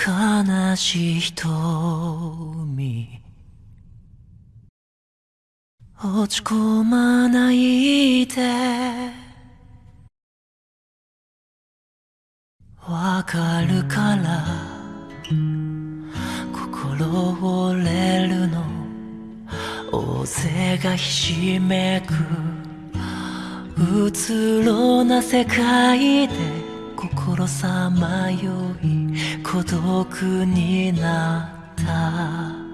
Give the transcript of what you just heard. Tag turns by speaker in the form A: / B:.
A: 悲しい瞳。落ち込まないで。わかるから。心折れるの。大勢がひしめく。うつろな世界で。心さまよい孤独になった。